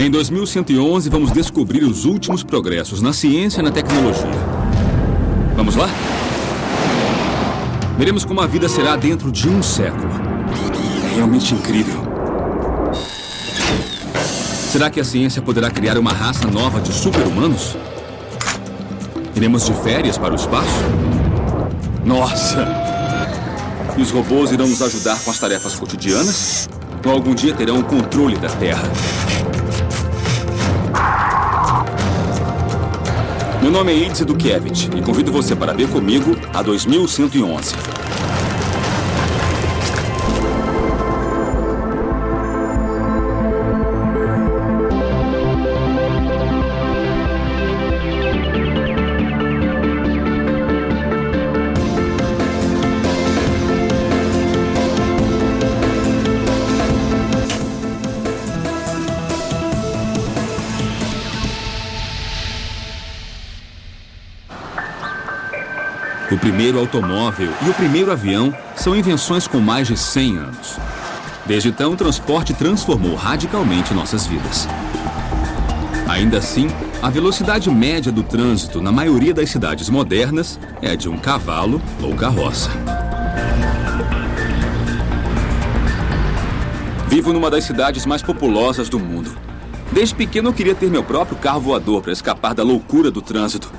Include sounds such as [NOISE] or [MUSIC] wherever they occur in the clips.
Em 2111, vamos descobrir os últimos progressos na ciência e na tecnologia. Vamos lá? Veremos como a vida será dentro de um século. É realmente incrível. Será que a ciência poderá criar uma raça nova de super-humanos? Iremos de férias para o espaço? Nossa! Os robôs irão nos ajudar com as tarefas cotidianas? Ou algum dia terão o controle da Terra? Meu nome é Idze Dukiewicz e convido você para ver comigo a 2111. Primeiro automóvel e o primeiro avião são invenções com mais de 100 anos. Desde então, o transporte transformou radicalmente nossas vidas. Ainda assim, a velocidade média do trânsito na maioria das cidades modernas é de um cavalo ou carroça. Vivo numa das cidades mais populosas do mundo. Desde pequeno eu queria ter meu próprio carro voador para escapar da loucura do trânsito.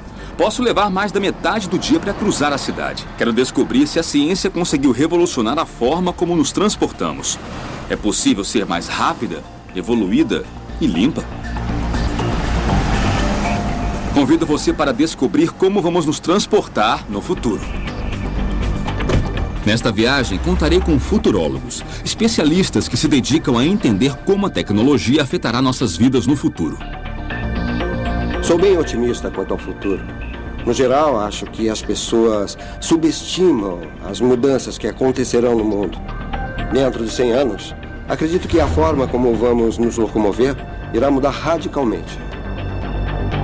Posso levar mais da metade do dia para cruzar a cidade. Quero descobrir se a ciência conseguiu revolucionar a forma como nos transportamos. É possível ser mais rápida, evoluída e limpa? Convido você para descobrir como vamos nos transportar no futuro. Nesta viagem, contarei com futurólogos, especialistas que se dedicam a entender como a tecnologia afetará nossas vidas no futuro. Sou bem otimista quanto ao futuro. No geral, acho que as pessoas subestimam as mudanças que acontecerão no mundo. Dentro de 100 anos, acredito que a forma como vamos nos locomover irá mudar radicalmente.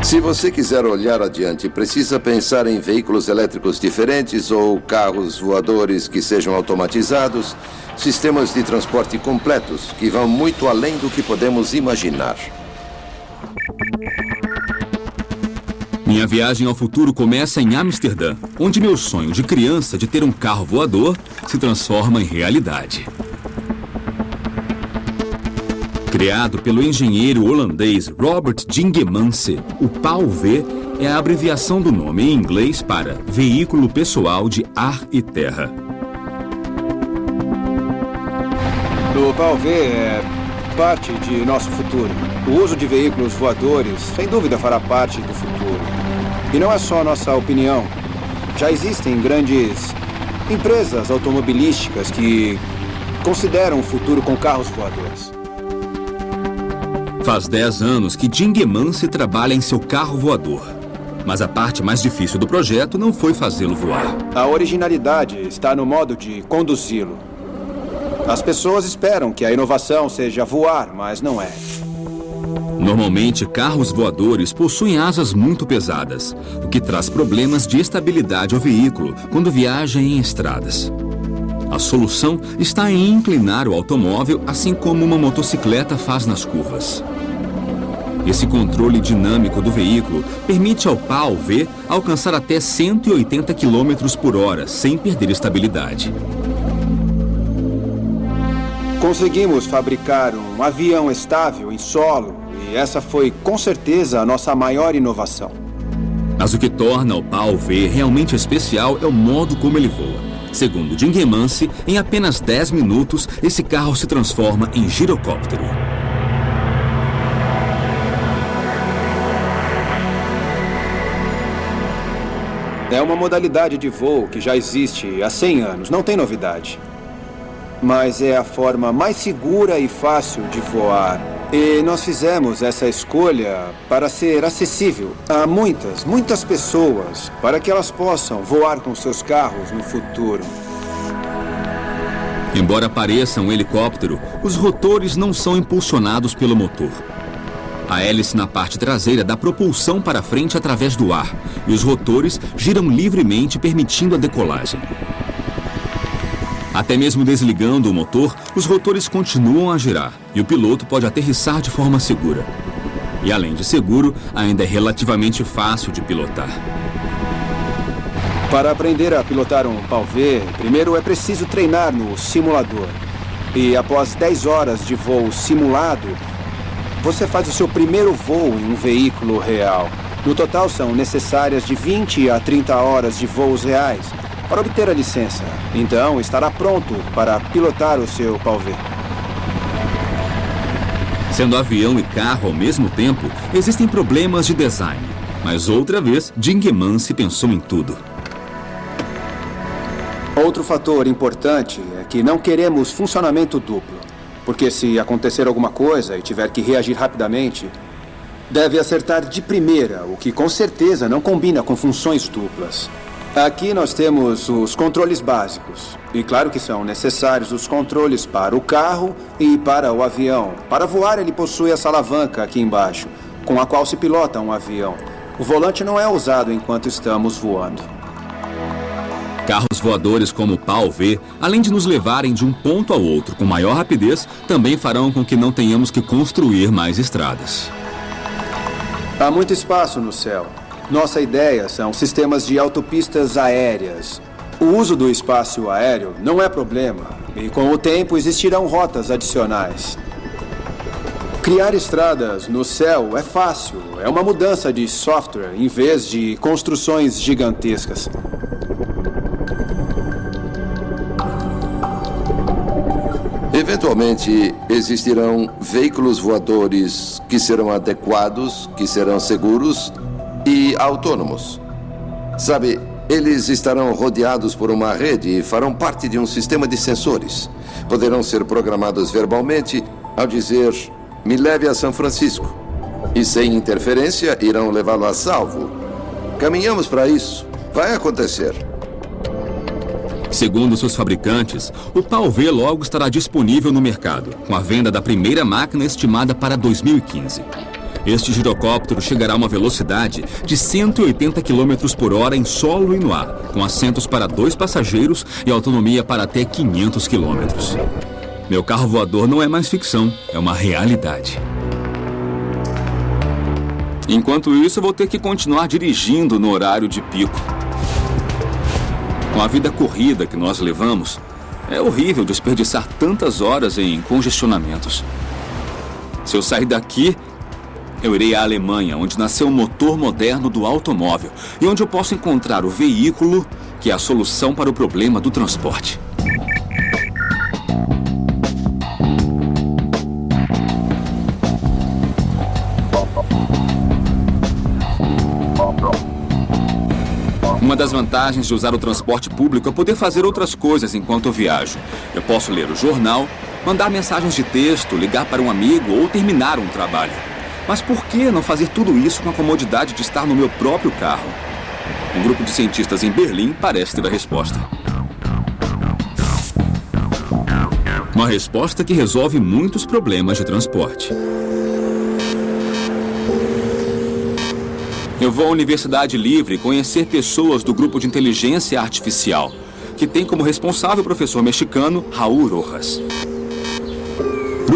Se você quiser olhar adiante, precisa pensar em veículos elétricos diferentes ou carros voadores que sejam automatizados, sistemas de transporte completos que vão muito além do que podemos imaginar. Minha viagem ao futuro começa em Amsterdã, onde meu sonho de criança de ter um carro voador se transforma em realidade. Criado pelo engenheiro holandês Robert Dingemans, o PAU-V é a abreviação do nome em inglês para Veículo Pessoal de Ar e Terra. O PAU-V é parte de nosso futuro. O uso de veículos voadores, sem dúvida, fará parte do futuro. E não é só nossa opinião. Já existem grandes empresas automobilísticas que consideram o futuro com carros voadores. Faz 10 anos que se trabalha em seu carro voador. Mas a parte mais difícil do projeto não foi fazê-lo voar. A originalidade está no modo de conduzi-lo. As pessoas esperam que a inovação seja voar, mas não é. Normalmente, carros voadores possuem asas muito pesadas, o que traz problemas de estabilidade ao veículo quando viaja em estradas. A solução está em inclinar o automóvel assim como uma motocicleta faz nas curvas. Esse controle dinâmico do veículo permite ao PAU-V alcançar até 180 km por hora sem perder estabilidade. Conseguimos fabricar um avião estável em solo e essa foi, com certeza, a nossa maior inovação. Mas o que torna o PAU-V realmente especial é o modo como ele voa. Segundo Jim Gemance, em apenas 10 minutos, esse carro se transforma em girocóptero. É uma modalidade de voo que já existe há 100 anos, não tem novidade. Mas é a forma mais segura e fácil de voar e nós fizemos essa escolha para ser acessível a muitas, muitas pessoas, para que elas possam voar com seus carros no futuro. Embora pareça um helicóptero, os rotores não são impulsionados pelo motor. A hélice na parte traseira dá propulsão para frente através do ar e os rotores giram livremente, permitindo a decolagem. Até mesmo desligando o motor, os rotores continuam a girar e o piloto pode aterrissar de forma segura. E além de seguro, ainda é relativamente fácil de pilotar. Para aprender a pilotar um V, primeiro é preciso treinar no simulador. E após 10 horas de voo simulado, você faz o seu primeiro voo em um veículo real. No total, são necessárias de 20 a 30 horas de voos reais para obter a licença. Então, estará pronto para pilotar o seu V. Sendo avião e carro ao mesmo tempo, existem problemas de design. Mas outra vez, Jingman se pensou em tudo. Outro fator importante é que não queremos funcionamento duplo. Porque se acontecer alguma coisa e tiver que reagir rapidamente, deve acertar de primeira, o que com certeza não combina com funções duplas. Aqui nós temos os controles básicos. E claro que são necessários os controles para o carro e para o avião. Para voar, ele possui essa alavanca aqui embaixo, com a qual se pilota um avião. O volante não é usado enquanto estamos voando. Carros voadores como o PAL-V, além de nos levarem de um ponto ao outro com maior rapidez, também farão com que não tenhamos que construir mais estradas. Há muito espaço no céu. Nossa ideia são sistemas de autopistas aéreas. O uso do espaço aéreo não é problema, e com o tempo existirão rotas adicionais. Criar estradas no céu é fácil, é uma mudança de software em vez de construções gigantescas. Eventualmente, existirão veículos voadores que serão adequados, que serão seguros e autônomos. Sabe, eles estarão rodeados por uma rede e farão parte de um sistema de sensores. Poderão ser programados verbalmente ao dizer: me leve a São Francisco. E sem interferência, irão levá-lo a salvo. Caminhamos para isso. Vai acontecer. Segundo seus fabricantes, o PAL-V logo estará disponível no mercado, com a venda da primeira máquina estimada para 2015. Este girocóptero chegará a uma velocidade de 180 km por hora em solo e no ar, com assentos para dois passageiros e autonomia para até 500 km. Meu carro voador não é mais ficção, é uma realidade. Enquanto isso, eu vou ter que continuar dirigindo no horário de pico. Com a vida corrida que nós levamos, é horrível desperdiçar tantas horas em congestionamentos. Se eu sair daqui, eu irei à Alemanha, onde nasceu o motor moderno do automóvel e onde eu posso encontrar o veículo que é a solução para o problema do transporte. Uma das vantagens de usar o transporte público é poder fazer outras coisas enquanto eu viajo. Eu posso ler o jornal, mandar mensagens de texto, ligar para um amigo ou terminar um trabalho. Mas por que não fazer tudo isso com a comodidade de estar no meu próprio carro? Um grupo de cientistas em Berlim parece ter a resposta. Uma resposta que resolve muitos problemas de transporte. Eu vou à Universidade Livre conhecer pessoas do grupo de inteligência artificial, que tem como responsável o professor mexicano Raul Rojas.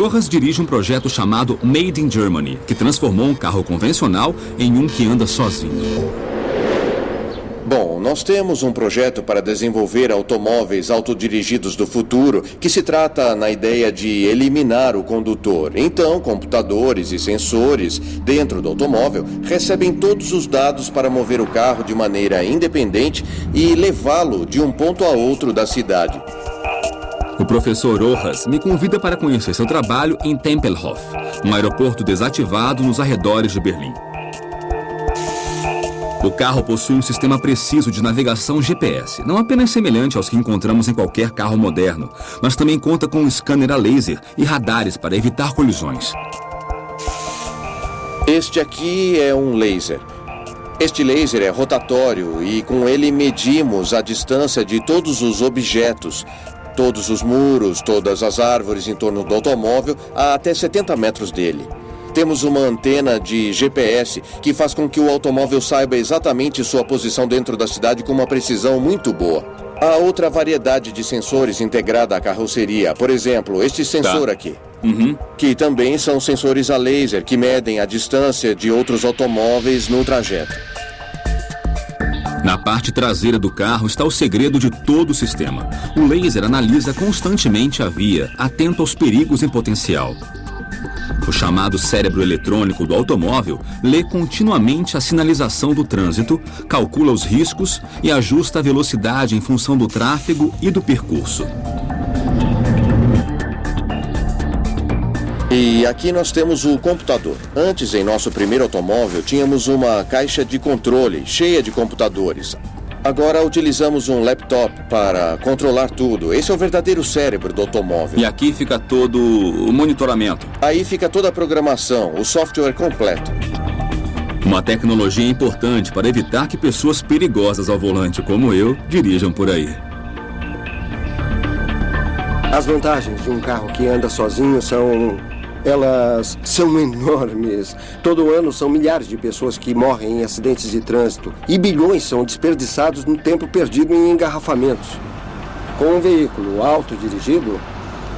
Rojas dirige um projeto chamado Made in Germany, que transformou um carro convencional em um que anda sozinho. Bom, nós temos um projeto para desenvolver automóveis autodirigidos do futuro que se trata na ideia de eliminar o condutor. Então, computadores e sensores dentro do automóvel recebem todos os dados para mover o carro de maneira independente e levá-lo de um ponto a outro da cidade. O professor Rojas me convida para conhecer seu trabalho em Tempelhof, um aeroporto desativado nos arredores de Berlim. O carro possui um sistema preciso de navegação GPS, não apenas semelhante aos que encontramos em qualquer carro moderno, mas também conta com um scanner a laser e radares para evitar colisões. Este aqui é um laser. Este laser é rotatório e com ele medimos a distância de todos os objetos, todos os muros, todas as árvores em torno do automóvel a até 70 metros dele. Temos uma antena de GPS que faz com que o automóvel saiba exatamente sua posição dentro da cidade com uma precisão muito boa. Há outra variedade de sensores integrada à carroceria. Por exemplo, este sensor Tá. aqui. Uhum. Que também são sensores a laser que medem a distância de outros automóveis no trajeto. Na parte traseira do carro está o segredo de todo o sistema. O laser analisa constantemente a via, atento aos perigos em potencial. O chamado cérebro eletrônico do automóvel lê continuamente a sinalização do trânsito, calcula os riscos e ajusta a velocidade em função do tráfego e do percurso. E aqui nós temos o computador. Antes, em nosso primeiro automóvel, tínhamos uma caixa de controle cheia de computadores. Agora utilizamos um laptop para controlar tudo. Esse é o verdadeiro cérebro do automóvel. E aqui fica todo o monitoramento. Aí fica toda a programação, o software completo. Uma tecnologia importante para evitar que pessoas perigosas ao volante como eu dirijam por aí. As vantagens de um carro que anda sozinho são. Elas são enormes. Todo ano são milhares de pessoas que morrem em acidentes de trânsito e bilhões são desperdiçados no tempo perdido em engarrafamentos. Com um veículo autodirigido,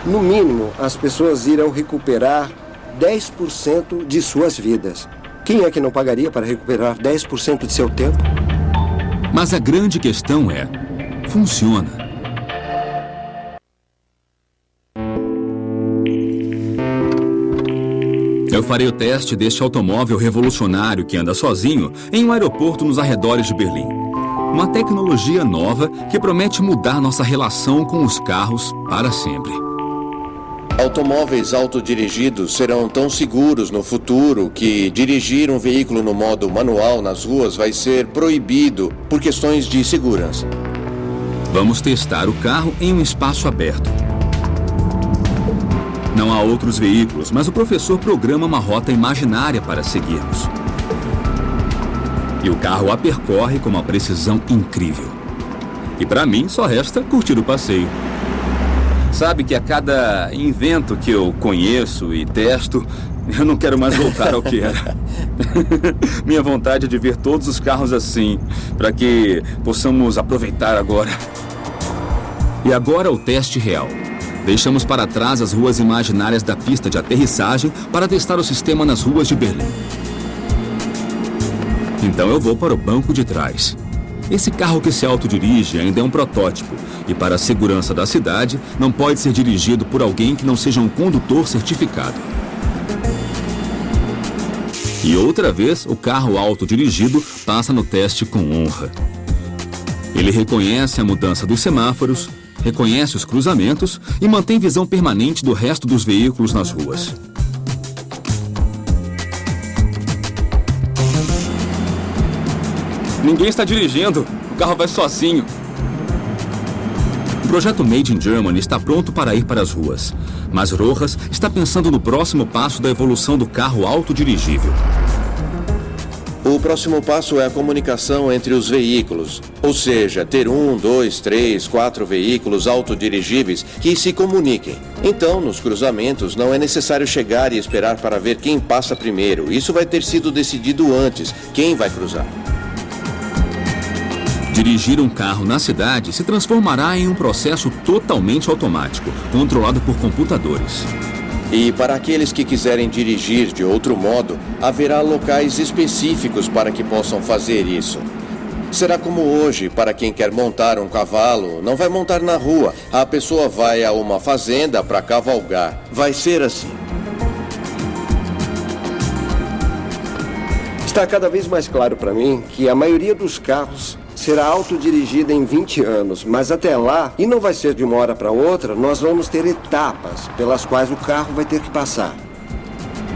no mínimo as pessoas irão recuperar 10% de suas vidas. Quem é que não pagaria para recuperar 10% de seu tempo? Mas a grande questão é: funciona? Eu farei o teste deste automóvel revolucionário que anda sozinho em um aeroporto nos arredores de Berlim. Uma tecnologia nova que promete mudar nossa relação com os carros para sempre. Automóveis autodirigidos serão tão seguros no futuro que dirigir um veículo no modo manual nas ruas vai ser proibido por questões de segurança. Vamos testar o carro em um espaço aberto. Não há outros veículos, mas o professor programa uma rota imaginária para seguirmos. E o carro a percorre com uma precisão incrível. E para mim só resta curtir o passeio. Sabe que a cada invento que eu conheço e testo, [LAUGHS] eu não quero mais voltar ao que era. [LAUGHS] Minha vontade é de ver todos os carros assim, para que possamos aproveitar agora. E agora o teste real. Deixamos para trás as ruas imaginárias da pista de aterrissagem para testar o sistema nas ruas de Berlim. Então eu vou para o banco de trás. Esse carro que se autodirige ainda é um protótipo e, para a segurança da cidade, não pode ser dirigido por alguém que não seja um condutor certificado. E outra vez, o carro autodirigido passa no teste com honra. Ele reconhece a mudança dos semáforos, reconhece os cruzamentos e mantém visão permanente do resto dos veículos nas ruas. Ninguém está dirigindo, o carro vai sozinho. O projeto Made in Germany está pronto para ir para as ruas, mas Rojas está pensando no próximo passo da evolução do carro autodirigível. O próximo passo é a comunicação entre os veículos, ou seja, ter um, dois, três, quatro veículos autodirigíveis que se comuniquem. Então, nos cruzamentos, não é necessário chegar e esperar para ver quem passa primeiro. Isso vai ter sido decidido antes, quem vai cruzar. Dirigir um carro na cidade se transformará em um processo totalmente automático, controlado por computadores. E para aqueles que quiserem dirigir de outro modo, haverá locais específicos para que possam fazer isso. Será como hoje, para quem quer montar um cavalo, não vai montar na rua, a pessoa vai a uma fazenda para cavalgar. Vai ser assim. Está cada vez mais claro para mim que a maioria dos carros será autodirigida em 20 anos, mas até lá, e não vai ser de uma hora para outra, nós vamos ter etapas pelas quais o carro vai ter que passar.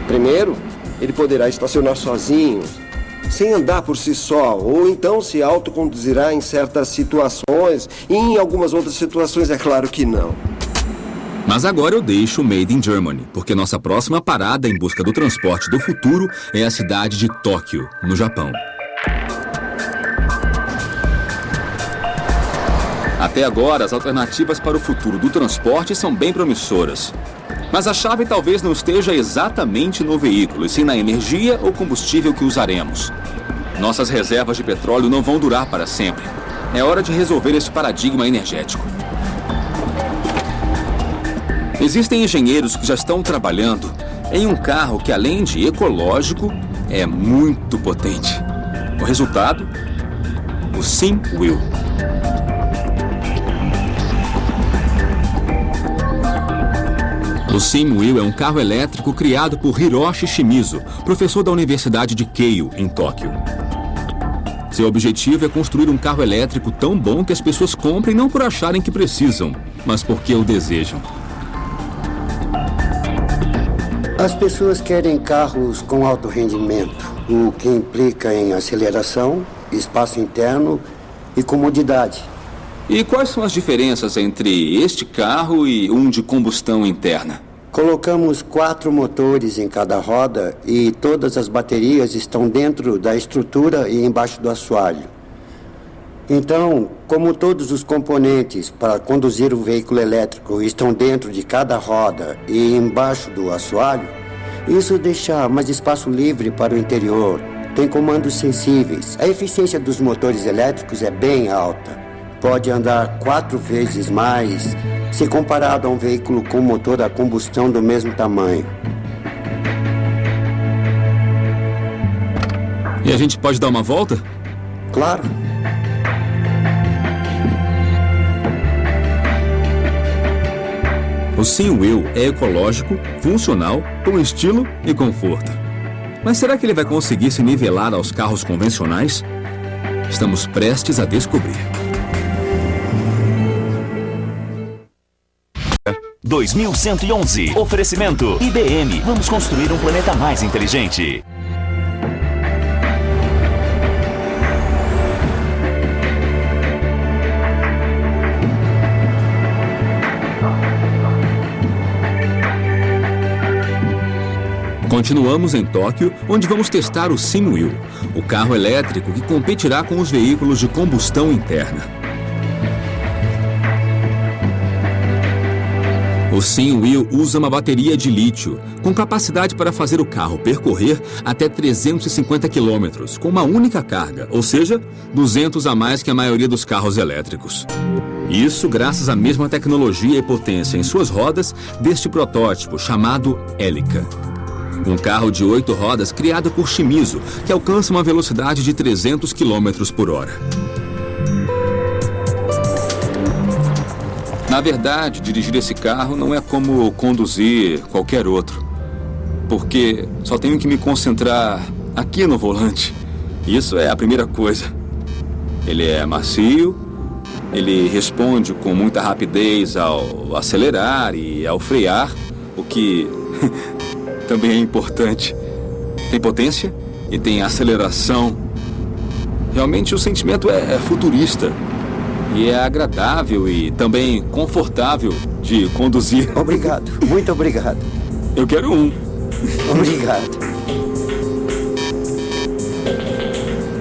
Primeiro, ele poderá estacionar sozinho, sem andar por si só, ou então se autoconduzirá em certas situações, e em algumas outras situações é claro que não. Mas agora eu deixo o Made in Germany, porque nossa próxima parada em busca do transporte do futuro é a cidade de Tóquio, no Japão. Até agora, as alternativas para o futuro do transporte são bem promissoras. Mas a chave talvez não esteja exatamente no veículo, e sim na energia ou combustível que usaremos. Nossas reservas de petróleo não vão durar para sempre. É hora de resolver este paradigma energético. Existem engenheiros que já estão trabalhando em um carro que, além de ecológico, é muito potente. O resultado? O Sim O Sim Will é um carro elétrico criado por Hiroshi Shimizu, professor da Universidade de Keio, em Tóquio. Seu objetivo é construir um carro elétrico tão bom que as pessoas comprem não por acharem que precisam, mas porque o desejam. As pessoas querem carros com alto rendimento, o que implica em aceleração, espaço interno e comodidade. E quais são as diferenças entre este carro e um de combustão interna? Colocamos quatro motores em cada roda e todas as baterias estão dentro da estrutura e embaixo do assoalho. Então, como todos os componentes para conduzir o veículo elétrico estão dentro de cada roda e embaixo do assoalho, isso deixa mais espaço livre para o interior. Tem comandos sensíveis. A eficiência dos motores elétricos é bem alta. Pode andar quatro vezes mais se comparado a um veículo com motor a combustão do mesmo tamanho. E a gente pode dar uma volta? Claro. O Sim Will é ecológico, funcional, com estilo e conforto. Mas será que ele vai conseguir se nivelar aos carros convencionais? Estamos prestes a descobrir. 2111. Oferecimento IBM. Vamos construir um planeta mais inteligente. Continuamos em Tóquio, onde vamos testar o Simwheel, o carro elétrico que competirá com os veículos de combustão interna. O Sim Wheel usa uma bateria de lítio, com capacidade para fazer o carro percorrer até 350 quilômetros, com uma única carga, ou seja, 200 a mais que a maioria dos carros elétricos. Isso graças à mesma tecnologia e potência em suas rodas deste protótipo chamado Helica. Um carro de oito rodas criado por Shimizu, que alcança uma velocidade de 300 km por hora. Na verdade, dirigir esse carro não é como conduzir qualquer outro. Porque só tenho que me concentrar aqui no volante. Isso é a primeira coisa. Ele é macio, ele responde com muita rapidez ao acelerar e ao frear, o que [LAUGHS] também é importante. Tem potência e tem aceleração. Realmente o sentimento é, é futurista e é agradável e também confortável de conduzir. [LAUGHS] Obrigado, muito obrigado. Eu quero um. Obrigado.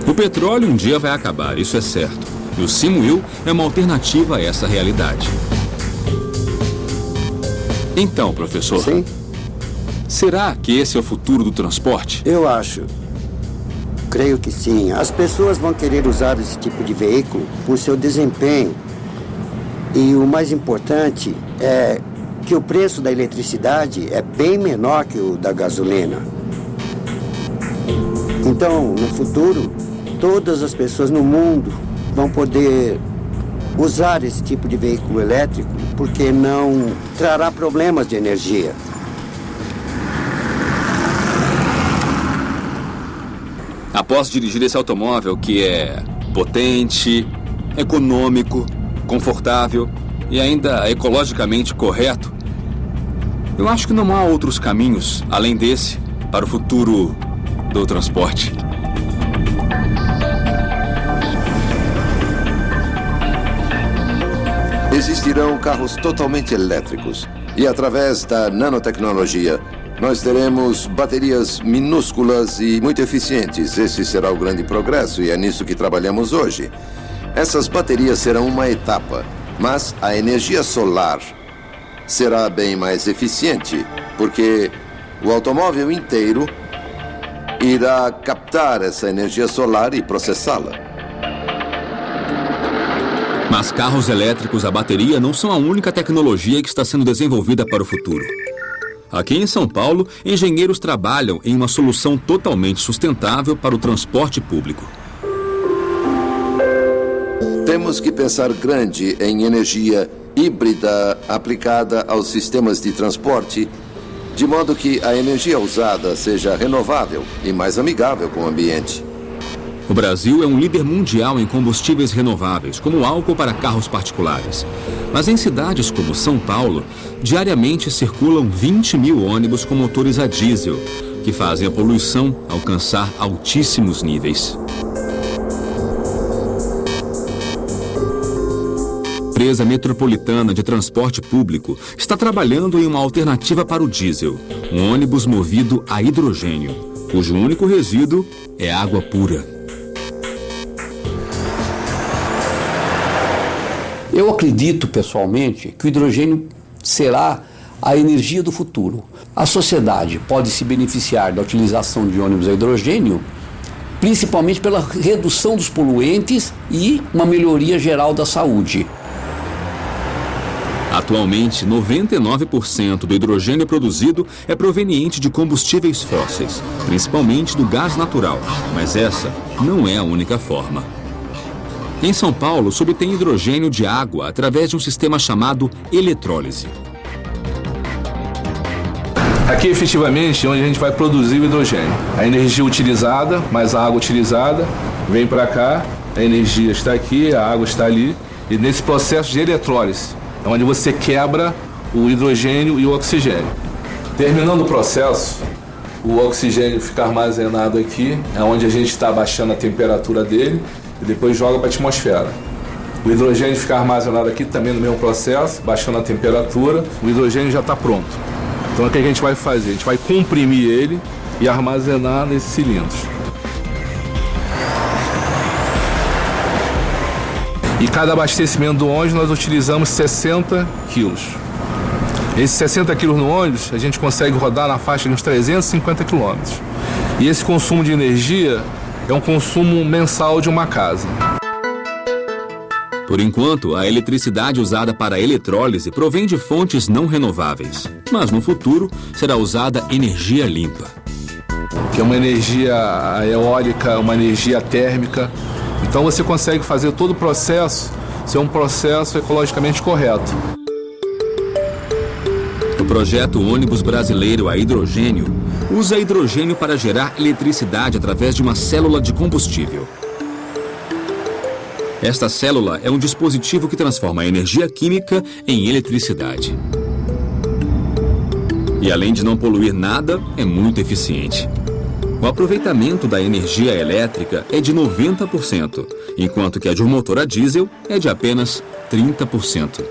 O petróleo um dia vai acabar, isso é certo. E o Simuil é uma alternativa a essa realidade. Então, professor. Sim. Será que esse é o futuro do transporte? Eu acho. Creio que sim. As pessoas vão querer usar esse tipo de veículo por seu desempenho. E o mais importante é que o preço da eletricidade é bem menor que o da gasolina. Então, no futuro, todas as pessoas no mundo vão poder usar esse tipo de veículo elétrico porque não trará problemas de energia. Após dirigir esse automóvel que é potente, econômico, confortável e ainda ecologicamente correto, eu acho que não há outros caminhos além desse para o futuro do transporte. Existirão carros totalmente elétricos e, através da nanotecnologia, nós teremos baterias minúsculas e muito eficientes. Esse será o grande progresso e é nisso que trabalhamos hoje. Essas baterias serão uma etapa, mas a energia solar será bem mais eficiente, porque o automóvel inteiro irá captar essa energia solar e processá-la. Mas carros elétricos a bateria não são a única tecnologia que está sendo desenvolvida para o futuro. Aqui em São Paulo, engenheiros trabalham em uma solução totalmente sustentável para o transporte público. Temos que pensar grande em energia híbrida aplicada aos sistemas de transporte, de modo que a energia usada seja renovável e mais amigável com o ambiente. O Brasil é um líder mundial em combustíveis renováveis, como álcool para carros particulares. Mas em cidades como São Paulo, diariamente circulam 20 mil ônibus com motores a diesel, que fazem a poluição alcançar altíssimos níveis. A empresa metropolitana de transporte público está trabalhando em uma alternativa para o diesel, um ônibus movido a hidrogênio, cujo único resíduo é água pura. Eu acredito pessoalmente que o hidrogênio será a energia do futuro. A sociedade pode se beneficiar da utilização de ônibus a hidrogênio, principalmente pela redução dos poluentes e uma melhoria geral da saúde. Atualmente, 99% do hidrogênio produzido é proveniente de combustíveis fósseis, principalmente do gás natural, mas essa não é a única forma. Em São Paulo, se obtém hidrogênio de água através de um sistema chamado eletrólise. Aqui, efetivamente, é onde a gente vai produzir o hidrogênio. A energia utilizada, mais a água utilizada, vem para cá, a energia está aqui, a água está ali, e nesse processo de eletrólise, é onde você quebra o hidrogênio e o oxigênio. Terminando o processo, o oxigênio fica armazenado aqui, é onde a gente está baixando a temperatura dele e depois joga para a atmosfera. O hidrogênio fica armazenado aqui também no mesmo processo, baixando a temperatura, o hidrogênio já está pronto. Então o que a gente vai fazer? A gente vai comprimir ele e armazenar nesses cilindros. E cada abastecimento do ônibus nós utilizamos 60 quilos. Esses 60 quilos no ônibus a gente consegue rodar na faixa de uns 350 quilômetros. E esse consumo de energia é um consumo mensal de uma casa. Por enquanto, a eletricidade usada para a eletrólise provém de fontes não renováveis, mas no futuro será usada energia limpa. Que é uma energia eólica, uma energia térmica. Então você consegue fazer todo o processo ser um processo ecologicamente correto. O projeto ônibus brasileiro a hidrogênio usa hidrogênio para gerar eletricidade através de uma célula de combustível. Esta célula é um dispositivo que transforma a energia química em eletricidade. E além de não poluir nada, é muito eficiente. O aproveitamento da energia elétrica é de 90%, enquanto que a de um motor a diesel é de apenas 30%.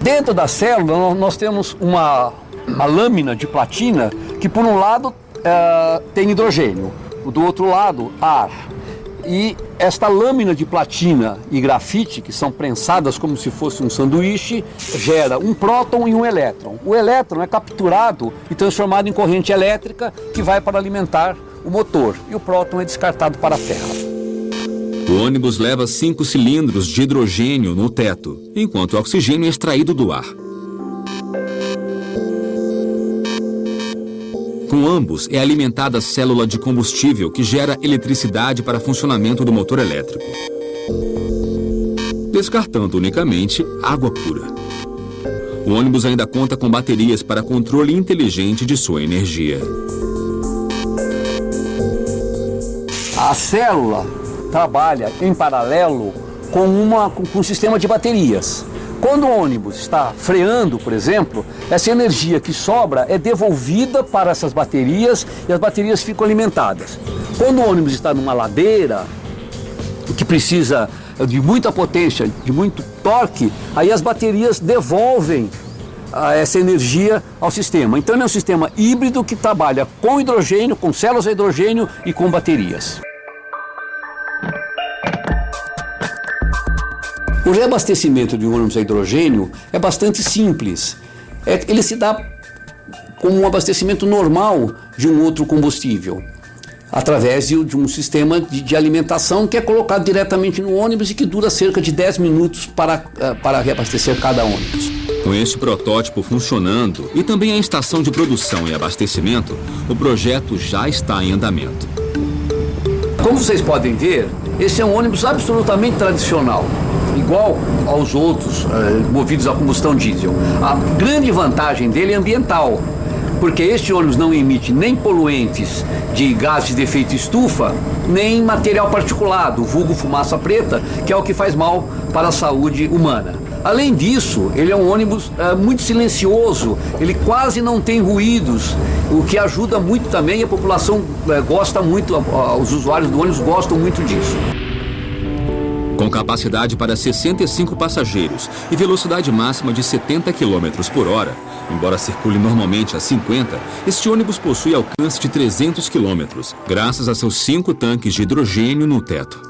Dentro da célula, nós temos uma, uma lâmina de platina que, por um lado, é, tem hidrogênio, do outro lado, ar. E esta lâmina de platina e grafite, que são prensadas como se fosse um sanduíche, gera um próton e um elétron. O elétron é capturado e transformado em corrente elétrica que vai para alimentar o motor, e o próton é descartado para a Terra. O ônibus leva cinco cilindros de hidrogênio no teto, enquanto o oxigênio é extraído do ar. Com ambos é alimentada a célula de combustível que gera eletricidade para funcionamento do motor elétrico. Descartando unicamente água pura. O ônibus ainda conta com baterias para controle inteligente de sua energia. A célula trabalha em paralelo com, uma, com um sistema de baterias. Quando o ônibus está freando, por exemplo, essa energia que sobra é devolvida para essas baterias e as baterias ficam alimentadas. Quando o ônibus está numa ladeira, que precisa de muita potência, de muito torque, aí as baterias devolvem ah, essa energia ao sistema. Então é um sistema híbrido que trabalha com hidrogênio, com células a hidrogênio e com baterias. O reabastecimento de um ônibus a hidrogênio é bastante simples. É, ele se dá como um abastecimento normal de um outro combustível. através de, de um sistema de, de, alimentação que é colocado diretamente no ônibus e que dura cerca de 10 minutos para, uh, para reabastecer cada ônibus. Com este protótipo funcionando e também a estação de produção e abastecimento, o projeto já está em andamento. Como vocês podem ver, esse é um ônibus absolutamente tradicional igual aos outros uh, movidos a combustão diesel. A grande vantagem dele é ambiental, porque este ônibus não emite nem poluentes de gases de efeito estufa, nem material particulado, vulgo fumaça preta, que é o que faz mal para a saúde humana. Além disso, ele é um ônibus uh, muito silencioso, ele quase não tem ruídos, o que ajuda muito também, a população uh, gosta muito, os usuários do ônibus gostam muito disso. Capacidade para 65 passageiros e velocidade máxima de 70 km por hora, embora circule normalmente a 50, este ônibus possui alcance de 300 km, graças a seus cinco tanques de hidrogênio no teto.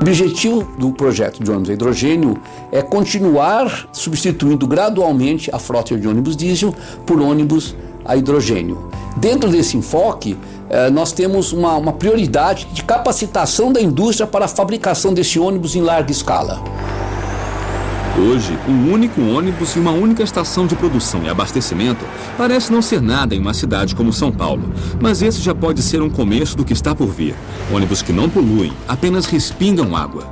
O objetivo do projeto de ônibus a hidrogênio é continuar substituindo gradualmente a frota de ônibus diesel por ônibus a hidrogênio. Dentro desse enfoque, eh, nós temos uma, uma prioridade de capacitação da indústria para a fabricação desse ônibus em larga escala. Hoje, um único ônibus e uma única estação de produção e abastecimento parece não ser nada em uma cidade como São Paulo, mas esse já pode ser um começo do que está por vir. Ônibus que não poluem, apenas respingam água.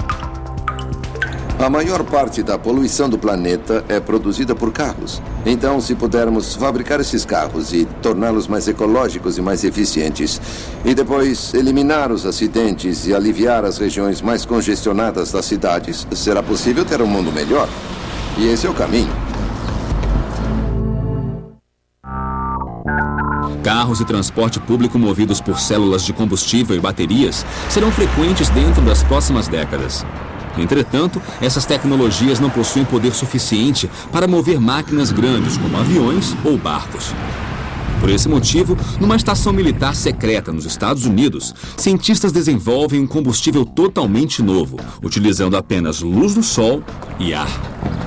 A maior parte da poluição do planeta é produzida por carros. Então, se pudermos fabricar esses carros e torná-los mais ecológicos e mais eficientes, e depois eliminar os acidentes e aliviar as regiões mais congestionadas das cidades, será possível ter um mundo melhor. E esse é o caminho. Carros e transporte público movidos por células de combustível e baterias serão frequentes dentro das próximas décadas. Entretanto, essas tecnologias não possuem poder suficiente para mover máquinas grandes como aviões ou barcos. Por esse motivo, numa estação militar secreta nos Estados Unidos, cientistas desenvolvem um combustível totalmente novo, utilizando apenas luz do sol e ar.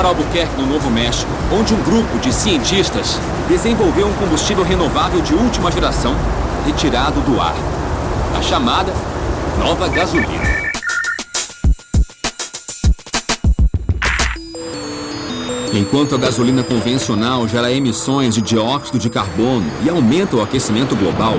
Para Albuquerque, no Novo México, onde um grupo de cientistas desenvolveu um combustível renovável de última geração, retirado do ar. A chamada nova gasolina. Enquanto a gasolina convencional gera emissões de dióxido de carbono e aumenta o aquecimento global,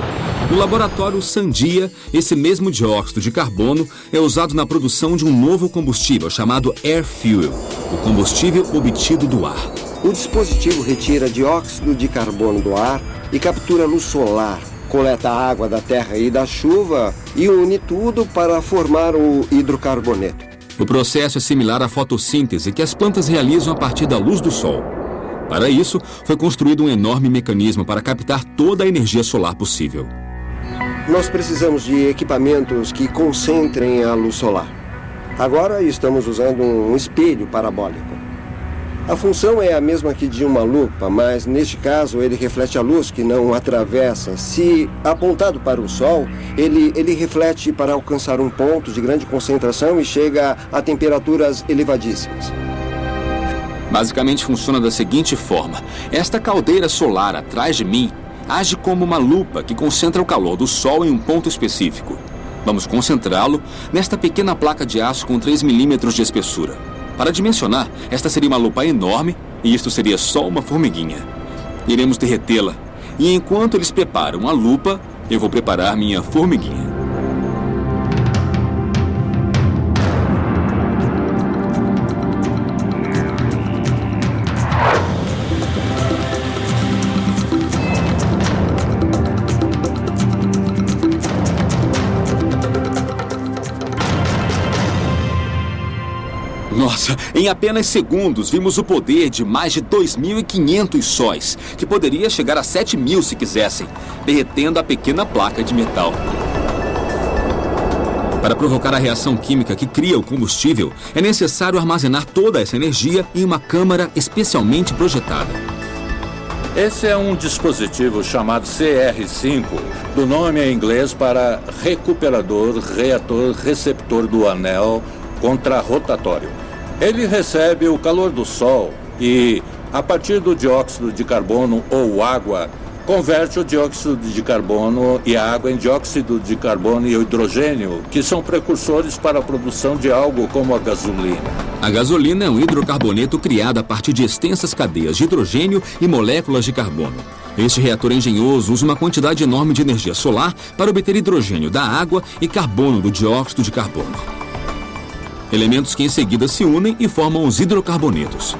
no laboratório Sandia, esse mesmo dióxido de carbono é usado na produção de um novo combustível chamado Air Fuel, o combustível obtido do ar. O dispositivo retira dióxido de carbono do ar e captura luz solar, coleta água da terra e da chuva e une tudo para formar o hidrocarboneto. O processo é similar à fotossíntese que as plantas realizam a partir da luz do sol. Para isso, foi construído um enorme mecanismo para captar toda a energia solar possível. Nós precisamos de equipamentos que concentrem a luz solar. Agora estamos usando um espelho parabólico. A função é a mesma que de uma lupa, mas neste caso ele reflete a luz que não atravessa. Se apontado para o Sol, ele, ele reflete para alcançar um ponto de grande concentração e chega a temperaturas elevadíssimas. Basicamente funciona da seguinte forma: esta caldeira solar atrás de mim age como uma lupa que concentra o calor do Sol em um ponto específico. Vamos concentrá-lo nesta pequena placa de aço com 3 milímetros de espessura. Para dimensionar, esta seria uma lupa enorme e isto seria só uma formiguinha. Iremos derretê-la e enquanto eles preparam a lupa, eu vou preparar minha formiguinha. Nossa, em apenas segundos vimos o poder de mais de 2.500 sóis, que poderia chegar a 7.000 se quisessem, derretendo a pequena placa de metal. Para provocar a reação química que cria o combustível, é necessário armazenar toda essa energia em uma câmara especialmente projetada. Esse é um dispositivo chamado CR5, do nome em inglês para recuperador reator receptor do anel contrarrotatório. Ele recebe o calor do Sol e, a partir do dióxido de carbono ou água, converte o dióxido de carbono e a água em dióxido de carbono e hidrogênio, que são precursores para a produção de algo como a gasolina. A gasolina é um hidrocarboneto criado a partir de extensas cadeias de hidrogênio e moléculas de carbono. Este reator engenhoso usa uma quantidade enorme de energia solar para obter hidrogênio da água e carbono do dióxido de carbono. Elementos que em seguida se unem e formam os hidrocarbonetos.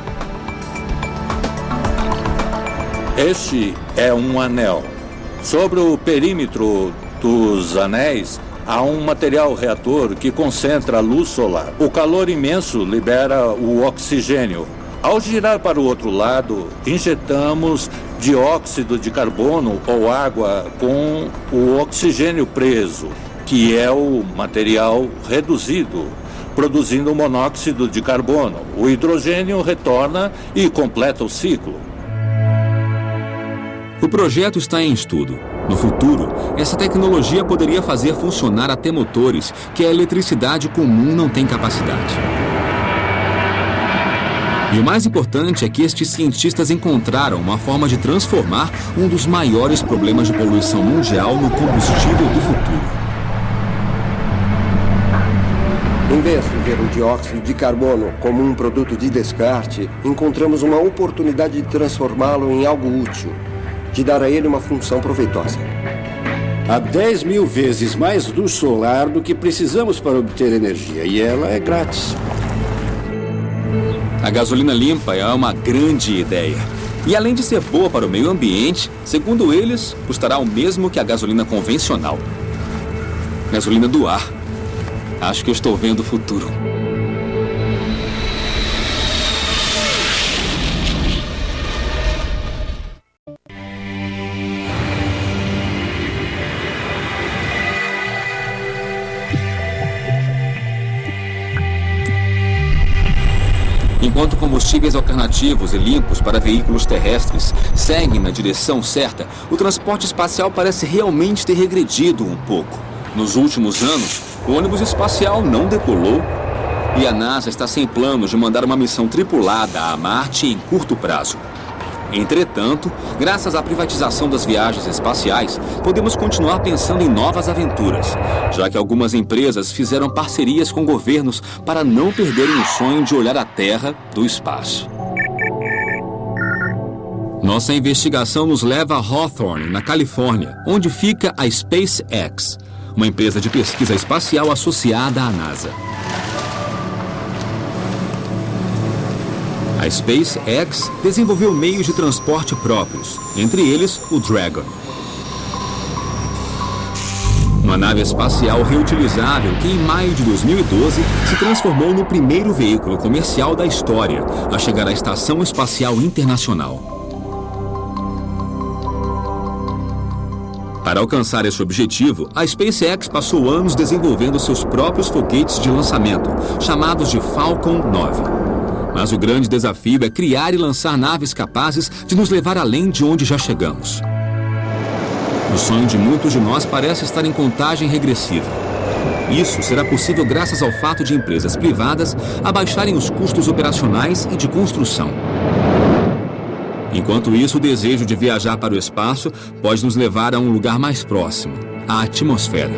Este é um anel. Sobre o perímetro dos anéis há um material reator que concentra a luz solar. O calor imenso libera o oxigênio. Ao girar para o outro lado, injetamos dióxido de carbono ou água com o oxigênio preso, que é o material reduzido, produzindo monóxido de carbono. O hidrogênio retorna e completa o ciclo. O projeto está em estudo. No futuro, essa tecnologia poderia fazer funcionar até motores que a eletricidade comum não tem capacidade. E o mais importante é que estes cientistas encontraram uma forma de transformar um dos maiores problemas de poluição mundial no combustível do futuro. Em vez de ver o dióxido de carbono como um produto de descarte, encontramos uma oportunidade de transformá-lo em algo útil de dar a ele uma função proveitosa. Há 10 mil vezes mais luz solar do que precisamos para obter energia, e ela é grátis. A gasolina limpa é uma grande ideia. E além de ser boa para o meio ambiente, segundo eles, custará o mesmo que a gasolina convencional. Gasolina do ar. Acho que eu estou vendo o futuro. Enquanto combustíveis alternativos e limpos para veículos terrestres seguem na direção certa, o transporte espacial parece realmente ter regredido um pouco. Nos últimos anos, o ônibus espacial não decolou e a NASA está sem planos de mandar uma missão tripulada a Marte em curto prazo. Entretanto, graças à privatização das viagens espaciais, podemos continuar pensando em novas aventuras, já que algumas empresas fizeram parcerias com governos para não perderem o sonho de olhar a Terra do espaço. Nossa investigação nos leva a Hawthorne, na Califórnia, onde fica a SpaceX, uma empresa de pesquisa espacial associada à NASA. A SpaceX desenvolveu meios de transporte próprios, entre eles o Dragon. Uma nave espacial reutilizável que, em maio de 2012, se transformou no primeiro veículo comercial da história a chegar à Estação Espacial Internacional. Para alcançar esse objetivo, a SpaceX passou anos desenvolvendo seus próprios foguetes de lançamento, chamados de Falcon 9. Mas o grande desafio é criar e lançar naves capazes de nos levar além de onde já chegamos. O sonho de muitos de nós parece estar em contagem regressiva. Isso será possível graças ao fato de empresas privadas abaixarem os custos operacionais e de construção. Enquanto isso, o desejo de viajar para o espaço pode nos levar a um lugar mais próximo a atmosfera.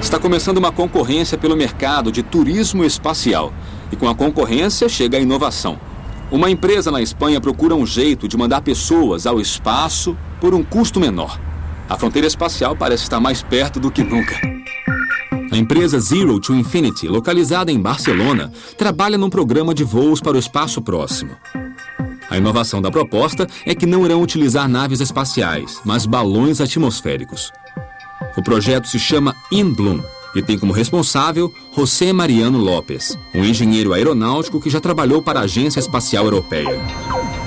Está começando uma concorrência pelo mercado de turismo espacial e com a concorrência chega a inovação. Uma empresa na Espanha procura um jeito de mandar pessoas ao espaço por um custo menor. A fronteira espacial parece estar mais perto do que nunca. A empresa Zero to Infinity, localizada em Barcelona, trabalha num programa de voos para o espaço próximo. A inovação da proposta é que não irão utilizar naves espaciais, mas balões atmosféricos. O projeto se chama InBloom e tem como responsável José Mariano Lopes, um engenheiro aeronáutico que já trabalhou para a Agência Espacial Europeia.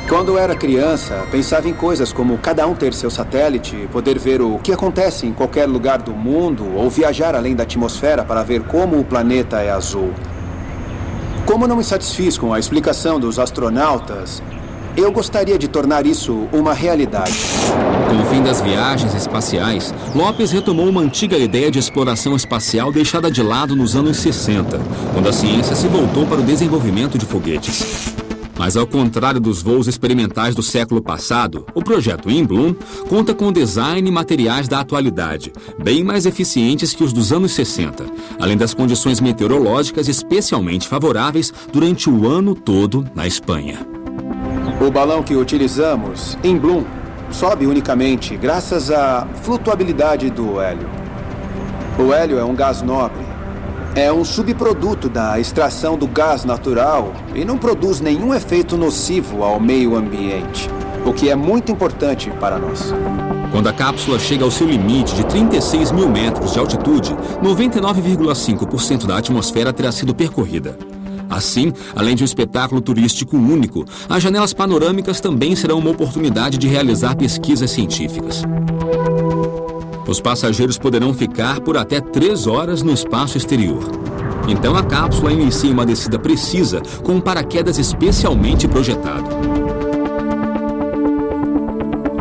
Quando era criança, pensava em coisas como cada um ter seu satélite, poder ver o que acontece em qualquer lugar do mundo ou viajar além da atmosfera para ver como o planeta é azul. Como não me satisfiz com a explicação dos astronautas, Eu gostaria de tornar isso uma realidade. Com o fim das viagens espaciais, Lopes retomou uma antiga ideia de exploração espacial deixada de lado nos anos 60, quando a ciência se voltou para o desenvolvimento de foguetes. Mas ao contrário dos voos experimentais do século passado, o projeto InBloom conta com design e materiais da atualidade, bem mais eficientes que os dos anos 60, além das condições meteorológicas especialmente favoráveis durante o ano todo na Espanha. O balão que utilizamos, InBloom, sobe unicamente graças à flutuabilidade do hélio. O hélio é um gás nobre é um subproduto da extração do gás natural e não produz nenhum efeito nocivo ao meio ambiente, o que é muito importante para nós. Quando a cápsula chega ao seu limite de 36 mil metros de altitude, 99,5% da atmosfera terá sido percorrida. Assim, além de um espetáculo turístico único, as janelas panorâmicas também serão uma oportunidade de realizar pesquisas científicas. Os passageiros poderão ficar por até três horas no espaço exterior. Então a cápsula inicia uma descida precisa com um paraquedas especialmente projetado.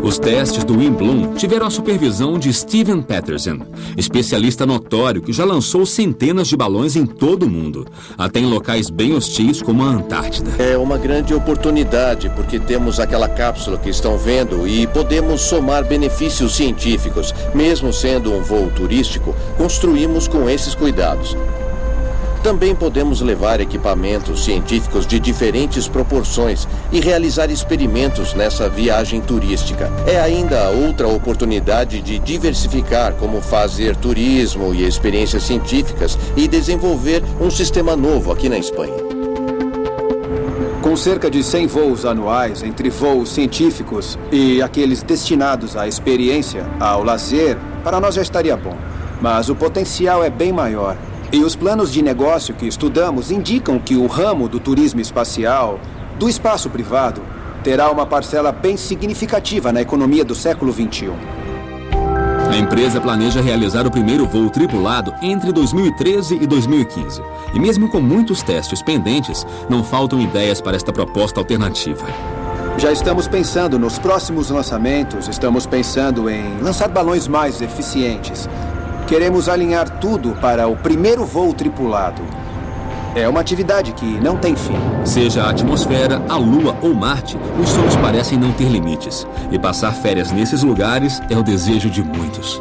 Os testes do Wimbloom tiveram a supervisão de Steven Patterson, especialista notório que já lançou centenas de balões em todo o mundo, até em locais bem hostis como a Antártida. É uma grande oportunidade porque temos aquela cápsula que estão vendo e podemos somar benefícios científicos. Mesmo sendo um voo turístico, construímos com esses cuidados. Também podemos levar equipamentos científicos de diferentes proporções e realizar experimentos nessa viagem turística. É ainda outra oportunidade de diversificar como fazer turismo e experiências científicas e desenvolver um sistema novo aqui na Espanha. Com cerca de 100 voos anuais entre voos científicos e aqueles destinados à experiência, ao lazer, para nós já estaria bom. Mas o potencial é bem maior. E os planos de negócio que estudamos indicam que o ramo do turismo espacial, do espaço privado, terá uma parcela bem significativa na economia do século XXI. A empresa planeja realizar o primeiro voo tripulado entre 2013 e 2015. E mesmo com muitos testes pendentes, não faltam ideias para esta proposta alternativa. Já estamos pensando nos próximos lançamentos, estamos pensando em lançar balões mais eficientes, Queremos alinhar tudo para o primeiro voo tripulado. É uma atividade que não tem fim. Seja a atmosfera, a Lua ou Marte, os sonhos parecem não ter limites. E passar férias nesses lugares é o desejo de muitos.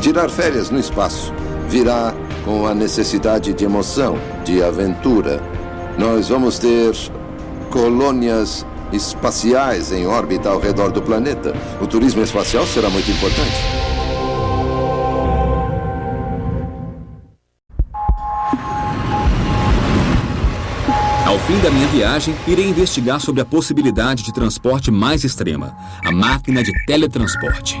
Tirar férias no espaço virá com a necessidade de emoção, de aventura. Nós vamos ter colônias espaciais em órbita ao redor do planeta. O turismo espacial será muito importante. Fim da minha viagem, irei investigar sobre a possibilidade de transporte mais extrema, a máquina de teletransporte.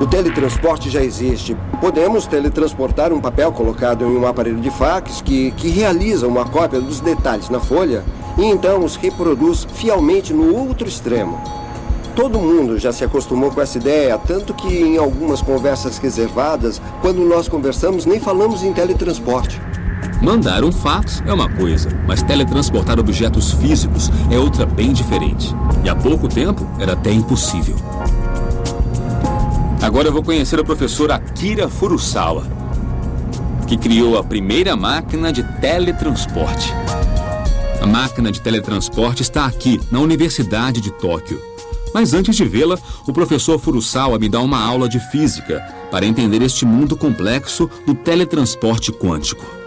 O teletransporte já existe. Podemos teletransportar um papel colocado em um aparelho de fax que, que realiza uma cópia dos detalhes na folha e então os reproduz fielmente no outro extremo. Todo mundo já se acostumou com essa ideia, tanto que em algumas conversas reservadas, quando nós conversamos, nem falamos em teletransporte. Mandar um fax é uma coisa, mas teletransportar objetos físicos é outra bem diferente. E há pouco tempo era até impossível. Agora eu vou conhecer o professor Akira Furusawa, que criou a primeira máquina de teletransporte. A máquina de teletransporte está aqui, na Universidade de Tóquio. Mas antes de vê-la, o professor Furusawa me dá uma aula de física para entender este mundo complexo do teletransporte quântico.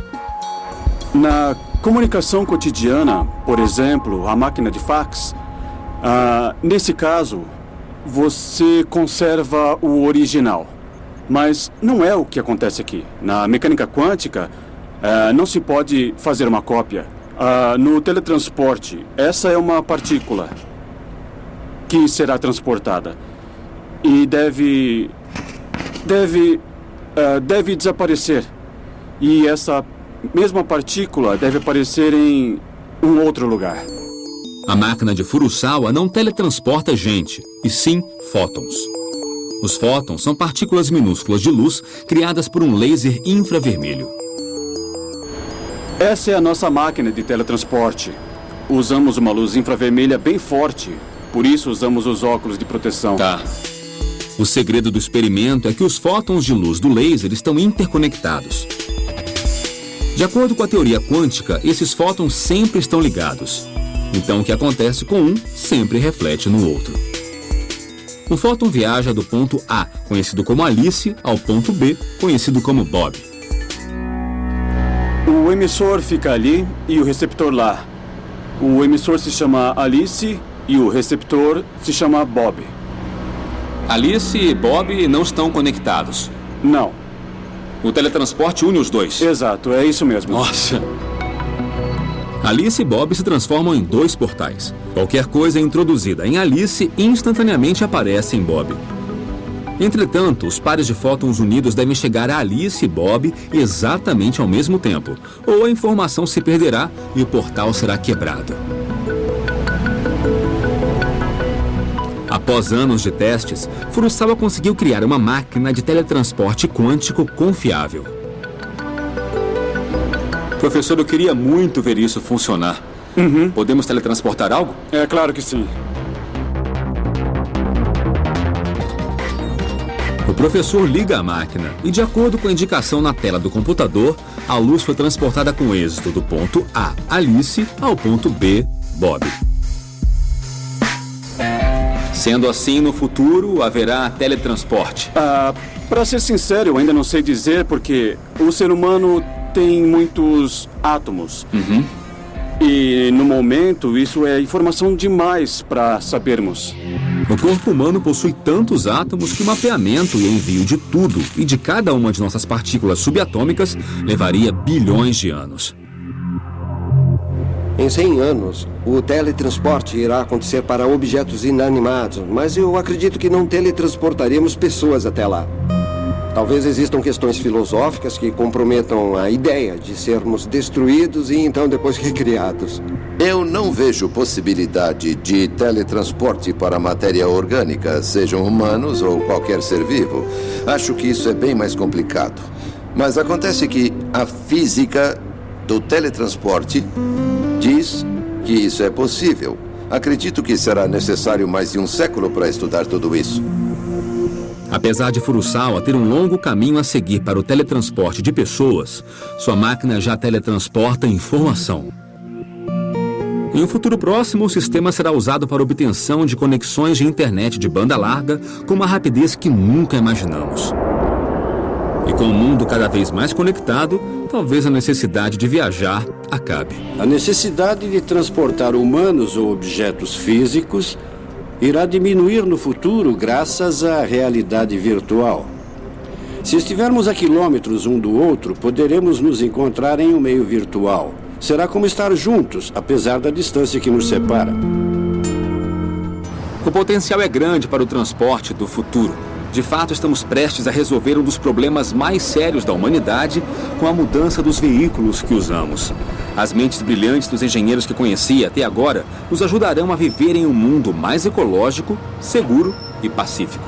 Na comunicação cotidiana, por exemplo, a máquina de fax, ah, nesse caso, você conserva o original. Mas não é o que acontece aqui. Na mecânica quântica, ah, não se pode fazer uma cópia. Ah, no teletransporte, essa é uma partícula que será transportada e deve deve uh, deve desaparecer e essa mesma partícula deve aparecer em um outro lugar. A máquina de Furusawa não teletransporta gente, e sim fótons. Os fótons são partículas minúsculas de luz criadas por um laser infravermelho. Essa é a nossa máquina de teletransporte. usamos uma luz infravermelha bem forte. Por isso usamos os óculos de proteção. Tá. O segredo do experimento é que os fótons de luz do laser estão interconectados. De acordo com a teoria quântica, esses fótons sempre estão ligados. Então, o que acontece com um sempre reflete no outro. Um fóton viaja do ponto A, conhecido como Alice, ao ponto B, conhecido como Bob. O emissor fica ali e o receptor lá. O emissor se chama Alice e o receptor se chama Bob. Alice e Bob não estão conectados. Não. O teletransporte une os dois. Exato, é isso mesmo. Nossa. Alice e Bob se transformam em dois portais. Qualquer coisa introduzida em Alice instantaneamente aparece em Bob. Entretanto, os pares de fótons unidos devem chegar a Alice e Bob exatamente ao mesmo tempo, ou a informação se perderá e o portal será quebrado. Após anos de testes, Furusawa conseguiu criar uma máquina de teletransporte quântico confiável. Professor, eu queria muito ver isso funcionar. Uhum. Podemos teletransportar algo? É claro que sim. O professor liga a máquina e, de acordo com a indicação na tela do computador, a luz foi transportada com êxito do ponto A, Alice, ao ponto B, Bob. Sendo assim, no futuro haverá teletransporte. Ah, para ser sincero, eu ainda não sei dizer porque o ser humano tem muitos átomos. Uhum. E no momento isso é informação demais para sabermos. O corpo humano possui tantos átomos que o mapeamento e envio de tudo e de cada uma de nossas partículas subatômicas levaria bilhões de anos. Em 100 anos, o teletransporte irá acontecer para objetos inanimados, mas eu acredito que não teletransportaremos pessoas até lá. Talvez existam questões filosóficas que comprometam a ideia de sermos destruídos e então depois recriados. Eu não vejo possibilidade de teletransporte para matéria orgânica, sejam humanos ou qualquer ser vivo. Acho que isso é bem mais complicado. Mas acontece que a física do teletransporte diz que isso é possível. Acredito que será necessário mais de um século para estudar tudo isso. Apesar de Furusawa ter um longo caminho a seguir para o teletransporte de pessoas, sua máquina já teletransporta informação. Em um futuro próximo, o sistema será usado para obtenção de conexões de internet de banda larga com uma rapidez que nunca imaginamos. E com o mundo cada vez mais conectado, talvez a necessidade de viajar acabe. A necessidade de transportar humanos ou objetos físicos irá diminuir no futuro graças à realidade virtual. Se estivermos a quilômetros um do outro, poderemos nos encontrar em um meio virtual. Será como estar juntos, apesar da distância que nos separa. O potencial é grande para o transporte do futuro. De fato, estamos prestes a resolver um dos problemas mais sérios da humanidade com a mudança dos veículos que usamos. As mentes brilhantes dos engenheiros que conheci até agora nos ajudarão a viver em um mundo mais ecológico, seguro e pacífico.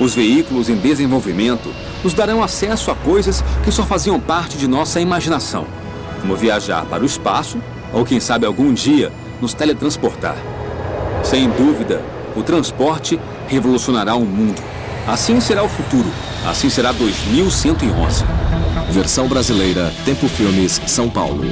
Os veículos em desenvolvimento nos darão acesso a coisas que só faziam parte de nossa imaginação, como viajar para o espaço ou, quem sabe, algum dia nos teletransportar. Sem dúvida, o transporte revolucionará o mundo. Assim será o futuro. Assim será 2111. Versão brasileira, Tempo Filmes, São Paulo.